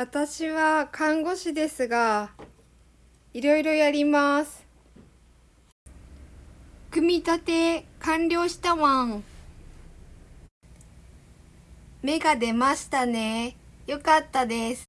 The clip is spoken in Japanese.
私は看護師ですが、いろいろやります。組み立て完了したワん。芽が出ましたね。よかったです。